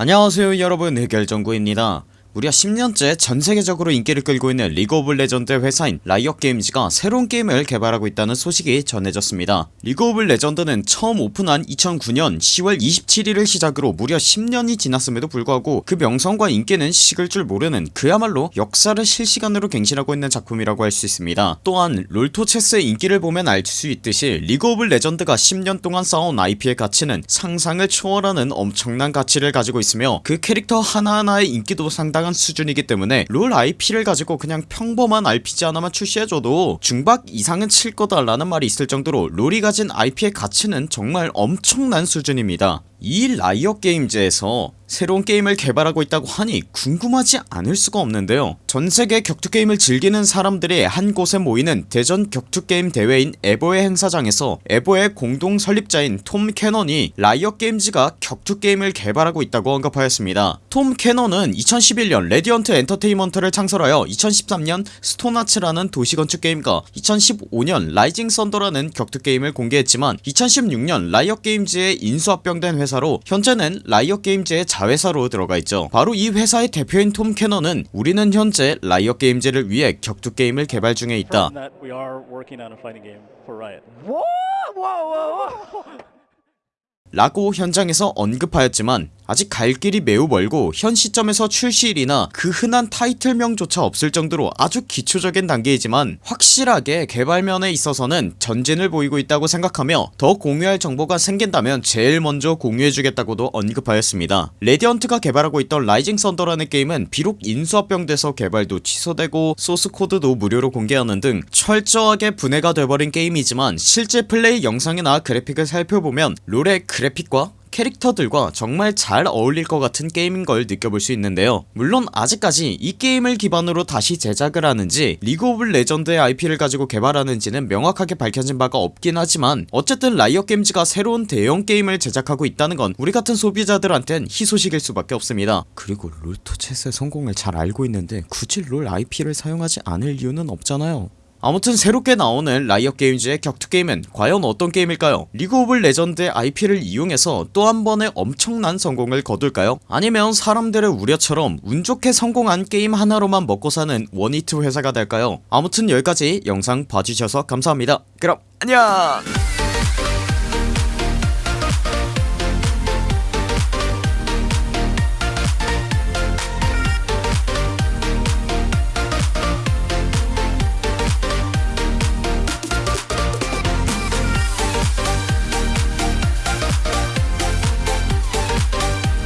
안녕하세요 여러분. 해결정구입니다 무려 10년째 전세계적으로 인기를 끌고 있는 League of Legends 회사인 Riot Games가 새로운 게임을 개발하고 있다는 소식이 전해졌습니다. League of Legends는 처음 오픈한 2009년 10월 27일을 시작으로 무려 10년이 지났음에도 불구하고 그 명성과 인기는 식을 줄 모르는 그야말로 역사를 실시간으로 갱신하고 있는 작품이라고 할 수 있습니다. 또한 롤토체스의 인기를 보면 알 수 있듯이 League of Legends가 10년 동안 쌓아온 IP의 가치는 상상을 초월하는 엄청난 가치를 가지고 있으며 그 캐릭터 하나하나의 인기도 상당한 수준이기 때문에 롤 IP를 가지고 그냥 평범한 RPG 하나만 출시해줘도 중박 이상은 칠 거다 라는 말이 있을 정도로 롤이 가진 IP의 가치는 정말 엄청난 수준입니다. 이 Riot Games에서 새로운 게임을 개발하고 있다고 하니 궁금하지 않을 수가 없는데요. 전세계 격투게임을 즐기는 사람들이 한 곳에 모이는 대전 격투게임 대회인 EVO의 행사장에서 EVO의 공동 설립자인 Tom Cannon이 Riot Games가 격투게임을 개발하고 있다고 언급하였습니다. Tom Cannon은 2011년 Radiant Entertainment를 창설하여 2013년 Stonehearth라는 도시건축 게임과 2015년 Rising Thunder라는 격투게임을 공개했지만 2016년 Riot Games에 인수합병된 회사로 현재는 Riot Games의 자 회사로 들어가 있죠. 바로 이 회사의 대표인 Tom Cannon은 우리는 현재 Riot Games를 위해 격투 게임을 개발 중에 있다. 라고 현장에서 언급하였지만 아직 갈 길이 매우 멀고 현 시점에서 출시일이나 그 흔한 타이틀명조차 없을 정도로 아주 기초적인 단계이지만 확실하게 개발면에 있어서는 전진을 보이고 있다고 생각하며 더 공유할 정보가 생긴다면 제일 먼저 공유해주겠다고도 언급하였습니다. Radiant가 개발하고 있던 Rising Thunder라는 게임은 비록 인수합병돼서 개발도 취소되고 소스코드도 무료로 공개하는 등 철저하게 분해가 돼버린 게임이지만 실제 플레이 영상이나 그래픽을 살펴보면 롤의 그래픽과 캐릭터들과 정말 잘 어울릴 것 같은 게임인 걸 느껴볼 수 있는데요. 물론 아직까지 이 게임을 기반으로 다시 제작을 하는지 리그 오브 레전드의 IP를 가지고 개발하는지는 명확하게 밝혀진 바가 없긴 하지만 어쨌든 Riot Games가 새로운 대형 게임을 제작하고 있다는 건 우리 같은 소비자들한텐 희소식일 수밖에 없습니다. 그리고 롤토체스의 성공을 잘 알고 있는데 굳이 롤 IP를 사용하지 않을 이유는 없잖아요 아무튼 새롭게 나오는 Riot Games의 격투게임은 과연 어떤 게임일까요? 리그 오브 레전드의 IP를 이용해서 또 한 번의 엄청난 성공을 거둘까요? 아니면 사람들의 우려처럼 운 좋게 성공한 게임 하나로만 먹고 사는 one-hit 회사가 될까요? 아무튼 여기까지 영상 봐주셔서 감사합니다 그럼 안녕